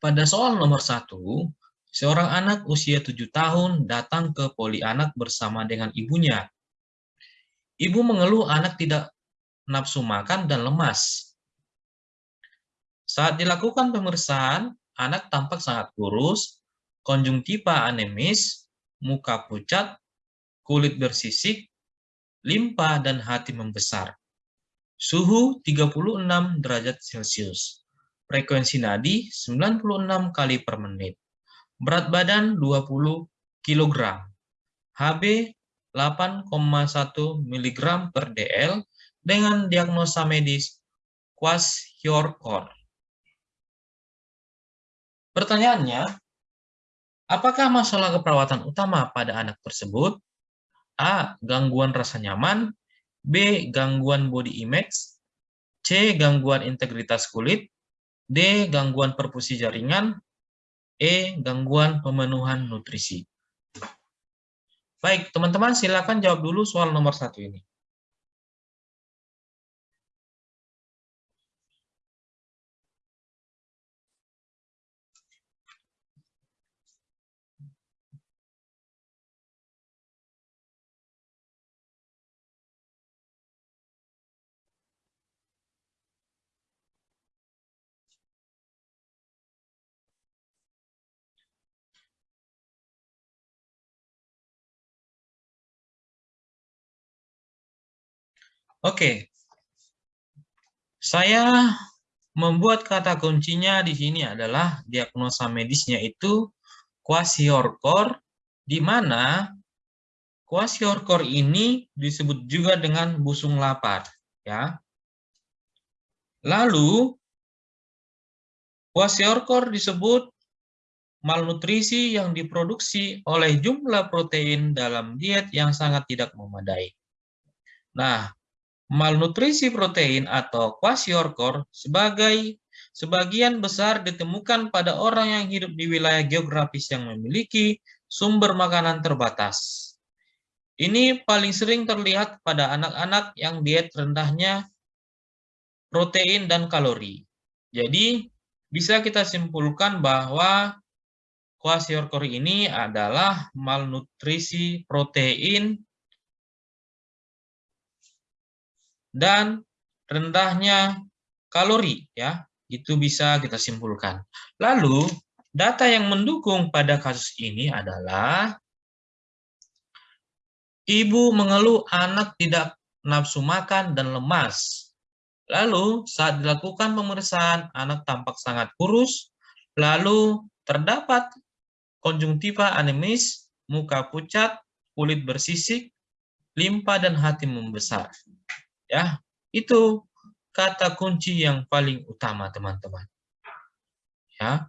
pada soal nomor satu, seorang anak usia tujuh tahun datang ke poli anak bersama dengan ibunya. Ibu mengeluh anak tidak nafsu makan dan lemas. Saat dilakukan pemeriksaan, anak tampak sangat kurus, konjungtiva anemis, muka pucat, kulit bersisik, limpa, dan hati membesar. Suhu 36 derajat Celcius. Frekuensi nadi 96 kali per menit. Berat badan 20 kg. HB 8,1 mg per dl dengan diagnosa medis kwashiorkor. Pertanyaannya, apakah masalah keperawatan utama pada anak tersebut? A. Gangguan rasa nyaman B. Gangguan body image C. Gangguan integritas kulit D. Gangguan perfusi jaringan. E. Gangguan pemenuhan nutrisi. Baik, teman-teman silakan jawab dulu soal nomor satu ini. Oke. Saya membuat kata kuncinya di sini adalah diagnosa medisnya itu kwasiorkor, di mana kwasiorkor ini disebut juga dengan busung lapar. Ya. Lalu, kwasiorkor disebut malnutrisi yang diproduksi oleh jumlah protein dalam diet yang sangat tidak memadai. Nah, malnutrisi protein atau kwashiorkor sebagai sebagian besar ditemukan pada orang yang hidup di wilayah geografis yang memiliki sumber makanan terbatas. Ini paling sering terlihat pada anak-anak yang diet rendahnya protein dan kalori. Jadi, bisa kita simpulkan bahwa kwashiorkor ini adalah malnutrisi protein dan rendahnya kalori ya itu bisa kita simpulkan. Lalu data yang mendukung pada kasus ini adalah ibu mengeluh anak tidak nafsu makan dan lemas. Lalu saat dilakukan pemeriksaan anak tampak sangat kurus, lalu terdapat konjungtiva anemis, muka pucat, kulit bersisik, limpa dan hati membesar. Ya, itu kata kunci yang paling utama, teman-teman. Ya.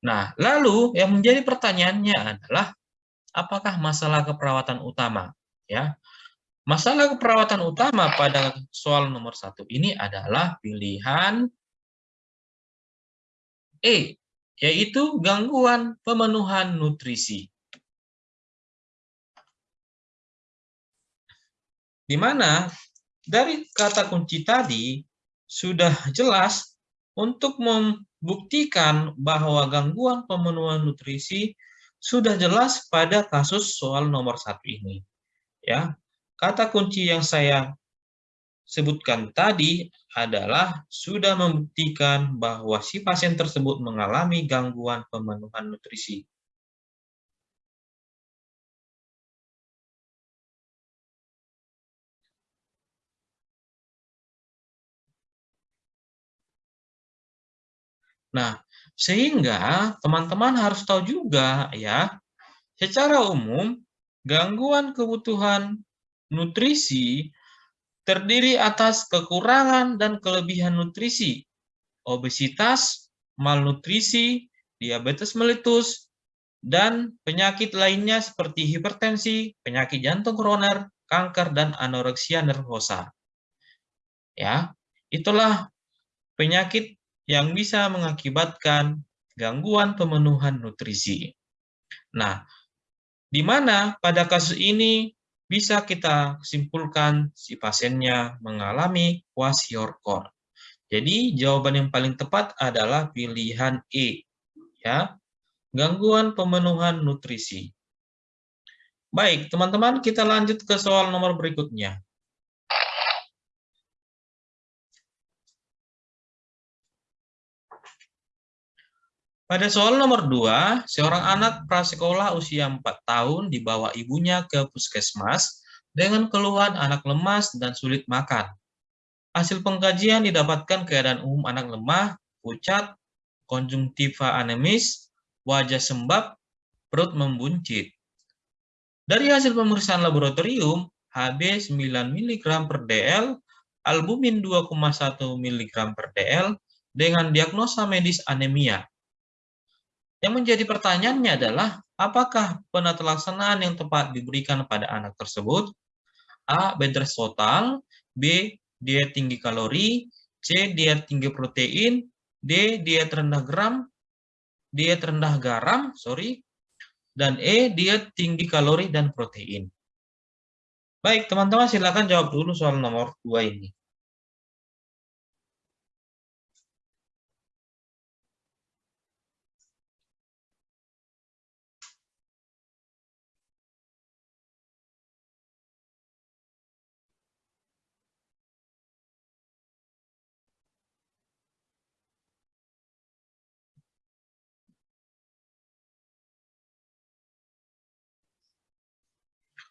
Nah, lalu yang menjadi pertanyaannya adalah apakah masalah keperawatan utama? Ya, masalah keperawatan utama pada soal nomor satu ini adalah pilihan E, yaitu gangguan pemenuhan nutrisi. Di mana dari kata kunci tadi sudah jelas untuk membuktikan bahwa gangguan pemenuhan nutrisi sudah jelas pada kasus soal nomor satu ini. Ya, kata kunci yang saya sebutkan tadi adalah sudah membuktikan bahwa si pasien tersebut mengalami gangguan pemenuhan nutrisi. Nah, sehingga teman-teman harus tahu juga ya, secara umum gangguan kebutuhan nutrisi terdiri atas kekurangan dan kelebihan nutrisi, obesitas, malnutrisi, diabetes melitus, dan penyakit lainnya seperti hipertensi, penyakit jantung koroner, kanker, dan anoreksia nervosa. Ya, itulah penyakit yang bisa mengakibatkan gangguan pemenuhan nutrisi. Nah, di mana pada kasus ini bisa kita simpulkan si pasiennya mengalami kwashiorkor. Jadi jawaban yang paling tepat adalah pilihan E, Ya, gangguan pemenuhan nutrisi. Baik, teman-teman, kita lanjut ke soal nomor berikutnya. Pada soal nomor 2, seorang anak prasekolah usia 4 tahun dibawa ibunya ke puskesmas dengan keluhan anak lemas dan sulit makan. Hasil pengkajian didapatkan keadaan umum anak lemah, pucat, konjungtiva anemis, wajah sembab, perut membuncit. Dari hasil pemeriksaan laboratorium, HB 9 mg per dl, albumin 2,1 mg per dl, dengan diagnosa medis anemia. Yang menjadi pertanyaannya adalah, apakah penata laksanaan yang tepat diberikan pada anak tersebut? A. Bed rest total, B. Diet tinggi kalori, C. Diet tinggi protein, D. Diet rendah gram, diet rendah garam, sorry, dan E. Diet tinggi kalori dan protein. Baik, teman-teman silakan jawab dulu soal nomor 2 ini.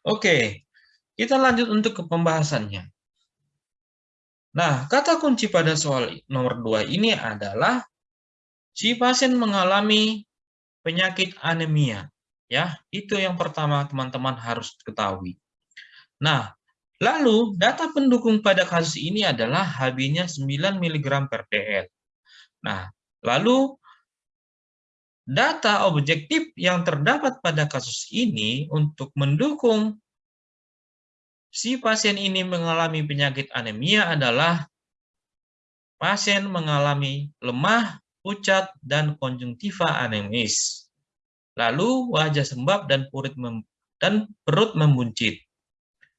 Oke, kita lanjut untuk ke pembahasannya. Nah, kata kunci pada soal nomor 2 ini adalah si pasien mengalami penyakit anemia. Ya, itu yang pertama teman-teman harus ketahui. Nah, lalu data pendukung pada kasus ini adalah HB-nya 9 mg per dl. Nah, lalu data objektif yang terdapat pada kasus ini untuk mendukung si pasien ini mengalami penyakit anemia adalah pasien mengalami lemah, pucat, dan konjungtiva anemis. Lalu wajah sembab dan perut, dan perut membuncit.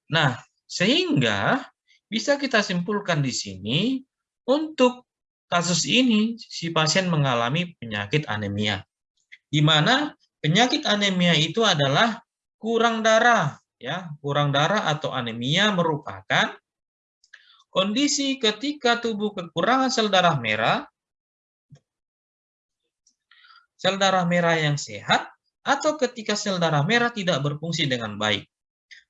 Nah, sehingga bisa kita simpulkan di sini untuk kasus ini si pasien mengalami penyakit anemia di mana penyakit anemia itu adalah kurang darah ya. Kurang darah atau anemia merupakan kondisi ketika tubuh kekurangan sel darah merah sel darah merah yang sehat atau ketika sel darah merah tidak berfungsi dengan baik.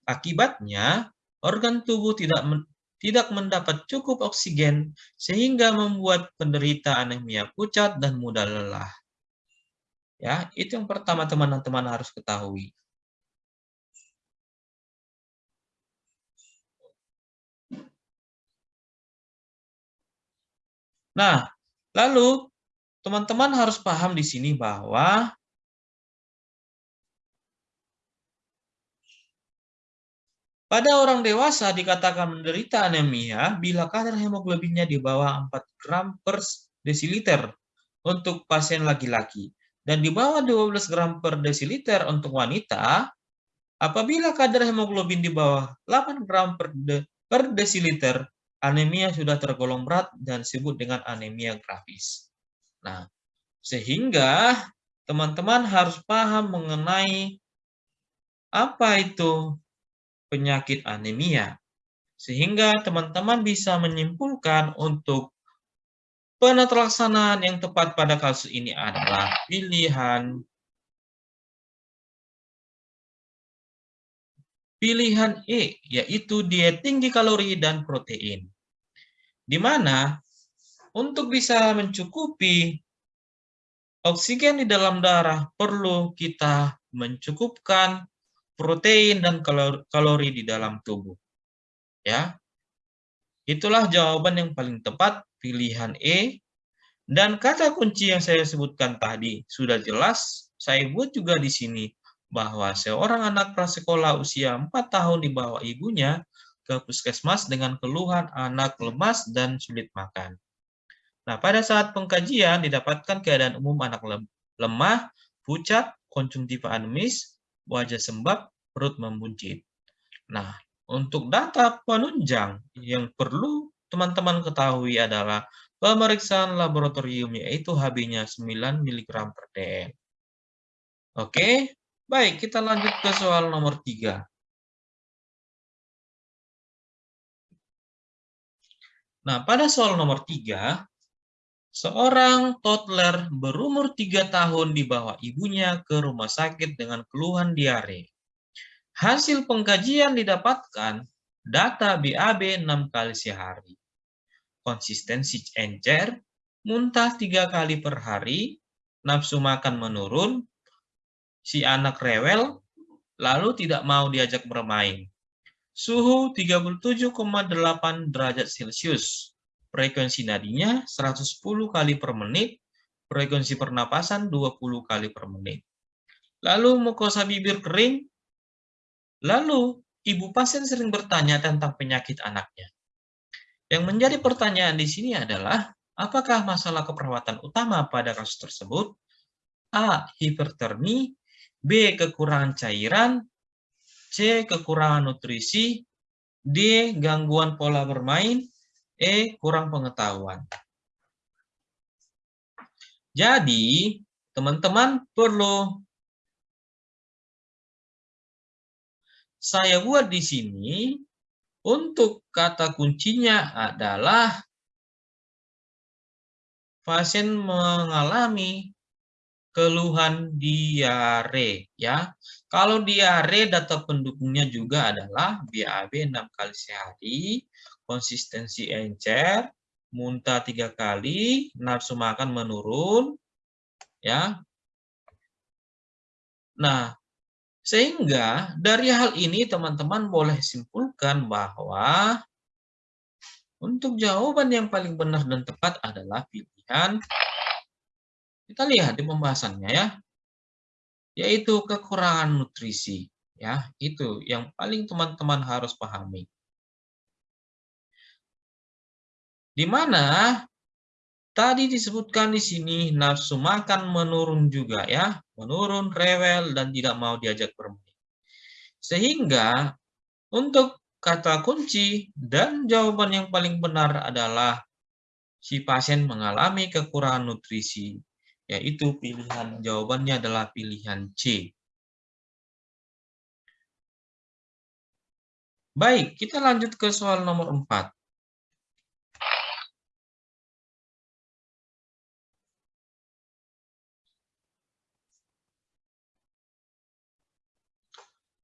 Akibatnya organ tubuh tidak men tidak mendapat cukup oksigen sehingga membuat penderita anemia pucat dan mudah lelah Ya, itu yang pertama teman-teman harus ketahui. Nah, lalu teman-teman harus paham di sini bahwa pada orang dewasa dikatakan menderita anemia bila kadar hemoglobinnya di bawah 4 gram per desiliter untuk pasien laki-laki dan di bawah 12 gram per desiliter untuk wanita, apabila kadar hemoglobin di bawah 8 gram per, de, per desiliter, anemia sudah tergolong berat dan disebut dengan anemia grafis. Nah, sehingga teman-teman harus paham mengenai apa itu penyakit anemia. Sehingga teman-teman bisa menyimpulkan untuk Penata yang tepat pada kasus ini adalah pilihan pilihan E, yaitu diet tinggi kalori dan protein. Di mana untuk bisa mencukupi oksigen di dalam darah perlu kita mencukupkan protein dan kalori di dalam tubuh. Ya. Itulah jawaban yang paling tepat pilihan E. Dan kata kunci yang saya sebutkan tadi sudah jelas, saya buat juga di sini bahwa seorang anak prasekolah usia 4 tahun di bawah ibunya ke puskesmas dengan keluhan anak lemas dan sulit makan. Nah, pada saat pengkajian didapatkan keadaan umum anak lemah, pucat, konjungtiva anemis, wajah sembab, perut membuncit. Nah, untuk data penunjang yang perlu teman-teman ketahui adalah pemeriksaan laboratorium yaitu Hb-nya 9 mg per dl. Oke, baik kita lanjut ke soal nomor 3. Nah, pada soal nomor 3, seorang toddler berumur 3 tahun dibawa ibunya ke rumah sakit dengan keluhan diare. Hasil pengkajian didapatkan data BAB 6 kali sehari. Konsistensi encer, muntah 3 kali per hari, nafsu makan menurun, si anak rewel, lalu tidak mau diajak bermain. Suhu 37,8 derajat Celcius. Frekuensi nadinya 110 kali per menit. Frekuensi pernapasan 20 kali per menit. Lalu mukosa bibir kering. Lalu ibu pasien sering bertanya tentang penyakit anaknya. Yang menjadi pertanyaan di sini adalah, apakah masalah keperawatan utama pada kasus tersebut? A. Hipertermi, B. Kekurangan cairan, C. Kekurangan nutrisi, D. Gangguan pola bermain, E. Kurang pengetahuan. Jadi, teman-teman perlu saya buat di sini untuk kata kuncinya adalah pasien mengalami keluhan diare ya. Kalau diare data pendukungnya juga adalah BAB 6 kali sehari, konsistensi encer, muntah tiga kali, nafsu makan menurun, ya. Nah, sehingga dari hal ini teman-teman boleh simpulkan bahwa untuk jawaban yang paling benar dan tepat adalah pilihan kita lihat di pembahasannya ya. Yaitu kekurangan nutrisi. Ya, itu yang paling teman-teman harus pahami. Di mana tadi disebutkan di sini nafsu makan menurun juga ya, menurun, rewel dan tidak mau diajak bermain. Sehingga untuk kata kunci dan jawaban yang paling benar adalah si pasien mengalami kekurangan nutrisi yaitu pilihan jawabannya adalah pilihan C. Baik, kita lanjut ke soal nomor 4.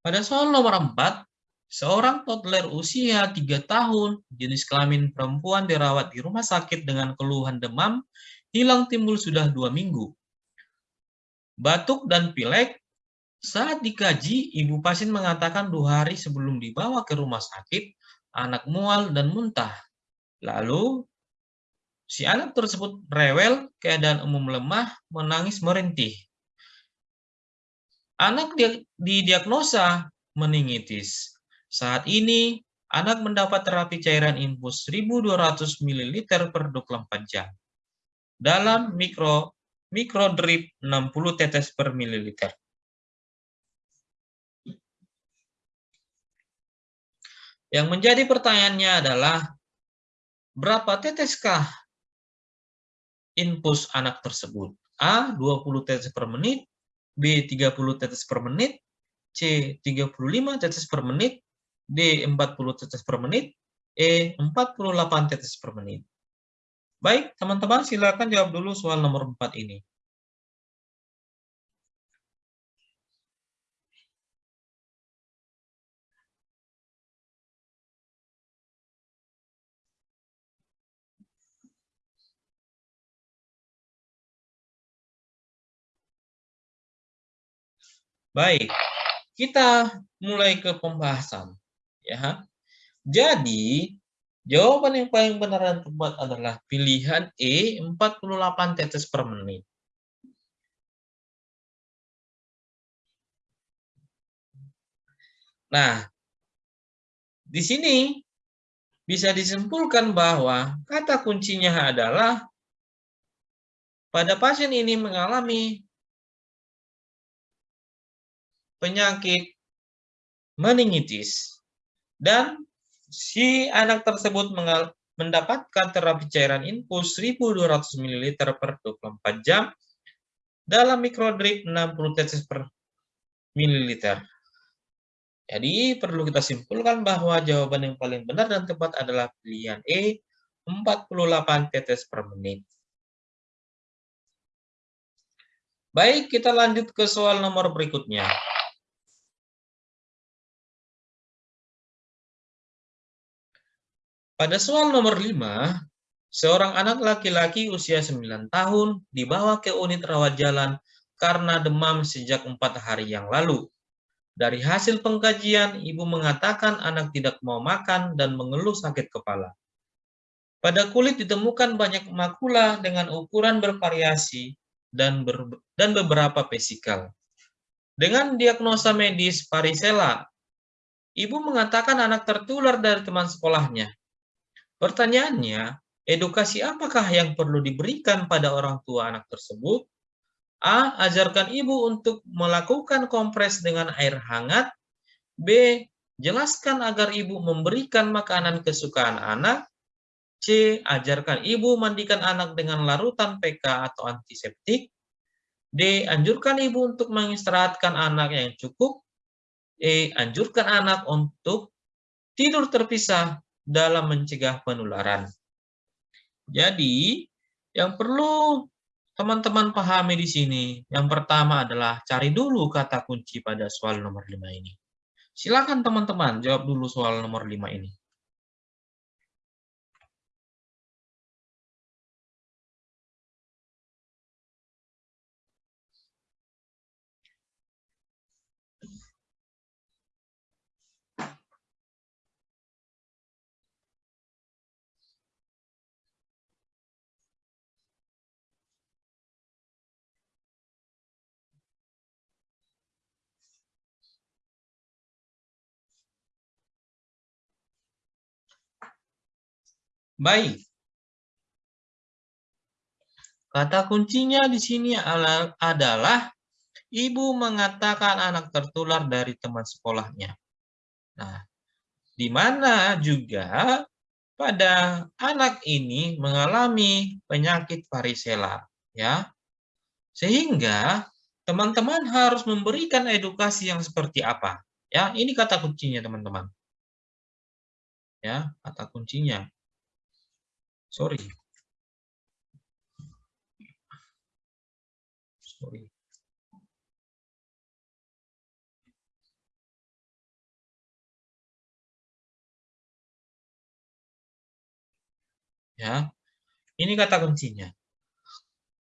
Pada soal nomor 4, seorang toddler usia 3 tahun, jenis kelamin perempuan dirawat di rumah sakit dengan keluhan demam hilang timbul sudah dua minggu. Batuk dan pilek, saat dikaji, ibu pasien mengatakan dua hari sebelum dibawa ke rumah sakit, anak mual dan muntah. Lalu, si anak tersebut rewel, keadaan umum lemah, menangis merintih. Anak didiagnosa meningitis. Saat ini, anak mendapat terapi cairan infus 1200 ml per 24 jam dalam mikro mikrodrip 60 tetes per mililiter. Yang menjadi pertanyaannya adalah berapa teteskah infus anak tersebut? A 20 tetes per menit, B 30 tetes per menit, C 35 tetes per menit, D 40 tetes per menit, E 48 tetes per menit. Baik, teman-teman silakan jawab dulu soal nomor 4 ini. Baik, kita mulai ke pembahasan. ya. Jadi, Jawaban yang paling benar dan tepat adalah pilihan E, 48 tetes per menit. Nah, di sini bisa disimpulkan bahwa kata kuncinya adalah pada pasien ini mengalami penyakit meningitis dan si anak tersebut mendapatkan terapi cairan infus 1200 ml per 24 jam dalam mikrodrip 60 tetes per mililiter. Jadi perlu kita simpulkan bahwa jawaban yang paling benar dan tepat adalah pilihan E, 48 tetes per menit. Baik, kita lanjut ke soal nomor berikutnya. Pada soal nomor 5, seorang anak laki-laki usia 9 tahun dibawa ke unit rawat jalan karena demam sejak 4 hari yang lalu. Dari hasil pengkajian, ibu mengatakan anak tidak mau makan dan mengeluh sakit kepala. Pada kulit ditemukan banyak makula dengan ukuran bervariasi dan, ber, dan beberapa vesikal. Dengan diagnosa medis varicella, ibu mengatakan anak tertular dari teman sekolahnya. Pertanyaannya, edukasi apakah yang perlu diberikan pada orang tua anak tersebut? A. Ajarkan ibu untuk melakukan kompres dengan air hangat. B. Jelaskan agar ibu memberikan makanan kesukaan anak. C. Ajarkan ibu mandikan anak dengan larutan PK atau antiseptik. D. Anjurkan ibu untuk mengistirahatkan anak yang cukup. E. Anjurkan anak untuk tidur terpisah dalam mencegah penularan. Jadi, yang perlu teman-teman pahami di sini, yang pertama adalah cari dulu kata kunci pada soal nomor 5 ini. Silakan teman-teman jawab dulu soal nomor 5 ini. Baik. Kata kuncinya di sini adalah ibu mengatakan anak tertular dari teman sekolahnya. Nah, di mana juga pada anak ini mengalami penyakit varicella, ya. Sehingga teman-teman harus memberikan edukasi yang seperti apa? Ya, ini kata kuncinya, teman-teman. Ya, kata kuncinya. Sorry. Sorry. Ya, ini kata kuncinya.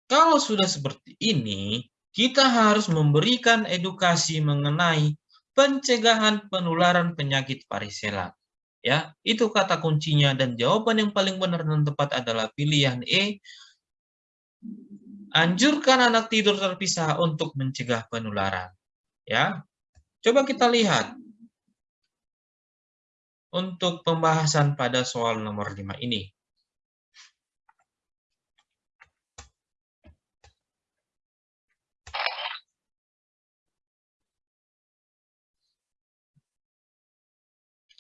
Kalau sudah seperti ini, kita harus memberikan edukasi mengenai pencegahan penularan penyakit varicella. Ya, itu kata kuncinya dan jawaban yang paling benar dan tepat adalah pilihan E. Anjurkan anak tidur terpisah untuk mencegah penularan. Ya. Coba kita lihat untuk pembahasan pada soal nomor 5 ini.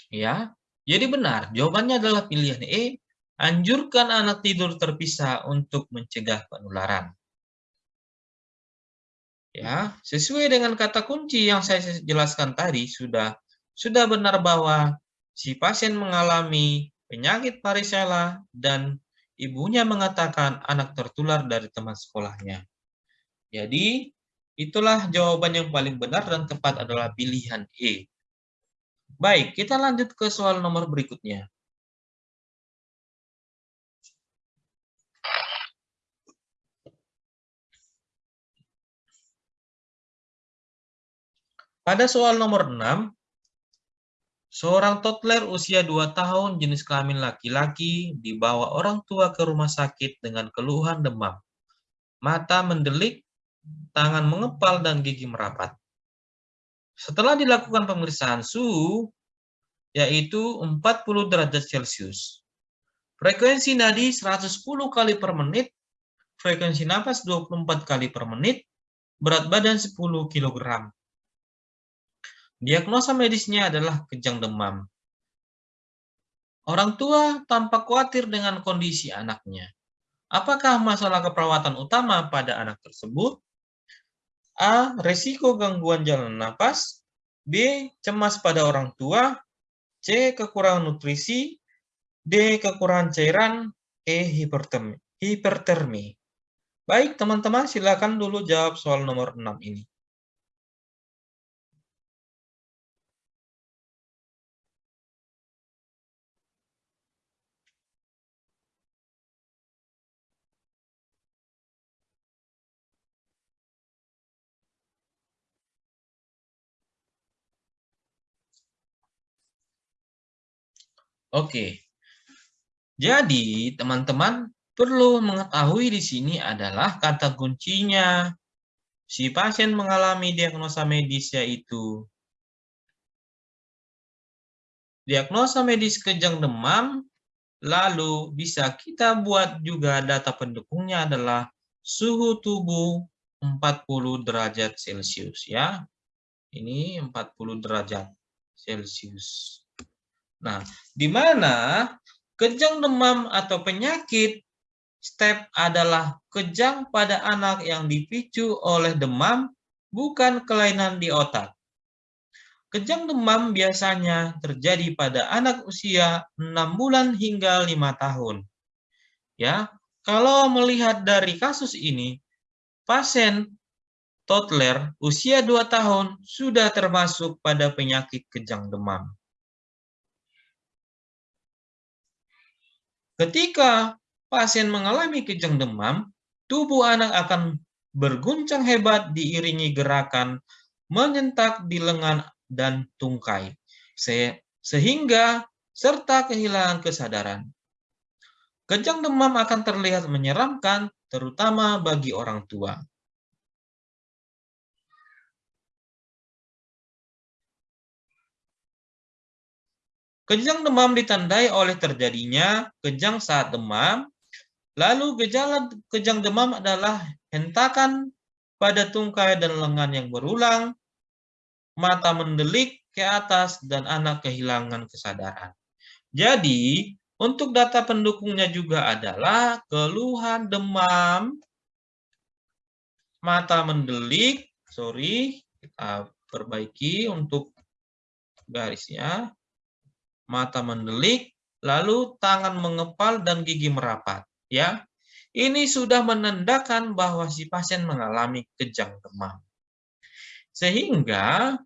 Ya, jadi benar, jawabannya adalah pilihan E, anjurkan anak tidur terpisah untuk mencegah penularan. Ya, sesuai dengan kata kunci yang saya jelaskan tadi sudah sudah benar bahwa si pasien mengalami penyakit varicella dan ibunya mengatakan anak tertular dari teman sekolahnya. Jadi, itulah jawaban yang paling benar dan tepat adalah pilihan E. Baik, kita lanjut ke soal nomor berikutnya. Pada soal nomor 6, seorang toddler usia 2 tahun jenis kelamin laki-laki dibawa orang tua ke rumah sakit dengan keluhan demam. Mata mendelik, tangan mengepal, dan gigi merapat. Setelah dilakukan pemeriksaan suhu, yaitu 40 derajat Celcius. Frekuensi nadi 110 kali per menit, frekuensi nafas 24 kali per menit, berat badan 10 kg. Diagnosa medisnya adalah kejang demam. Orang tua tampak khawatir dengan kondisi anaknya. Apakah masalah keperawatan utama pada anak tersebut? A. Resiko gangguan jalan napas. B. Cemas pada orang tua. C. Kekurangan nutrisi. D. Kekurangan cairan. E. Hipertermi. Baik, teman-teman, silakan dulu jawab soal nomor 6 ini. Oke. Jadi, teman-teman perlu mengetahui di sini adalah kata kuncinya. Si pasien mengalami diagnosa medis yaitu diagnosa medis kejang demam, lalu bisa kita buat juga data pendukungnya adalah suhu tubuh 40 derajat Celcius ya. Ini 40 derajat Celcius. Nah, di mana kejang demam atau penyakit step adalah kejang pada anak yang dipicu oleh demam, bukan kelainan di otak. Kejang demam biasanya terjadi pada anak usia 6 bulan hingga 5 tahun. Ya, kalau melihat dari kasus ini, pasien toddler usia 2 tahun sudah termasuk pada penyakit kejang demam. Ketika pasien mengalami kejang demam, tubuh anak akan berguncang hebat diiringi gerakan menyentak di lengan dan tungkai, sehingga serta kehilangan kesadaran. Kejang demam akan terlihat menyeramkan, terutama bagi orang tua. Kejang demam ditandai oleh terjadinya kejang saat demam. Lalu gejala kejang demam adalah hentakan pada tungkai dan lengan yang berulang, mata mendelik ke atas, dan anak kehilangan kesadaran. Jadi, untuk data pendukungnya juga adalah keluhan demam, mata mendelik, sorry, kita perbaiki untuk garisnya, mata mendelik, lalu tangan mengepal dan gigi merapat. Ya, ini sudah menandakan bahwa si pasien mengalami kejang demam. Sehingga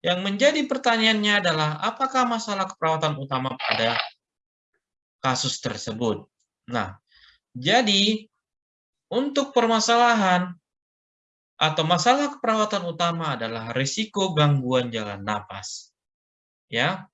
yang menjadi pertanyaannya adalah apakah masalah keperawatan utama pada kasus tersebut. Nah, jadi untuk permasalahan atau masalah keperawatan utama adalah risiko gangguan jalan napas. Ya,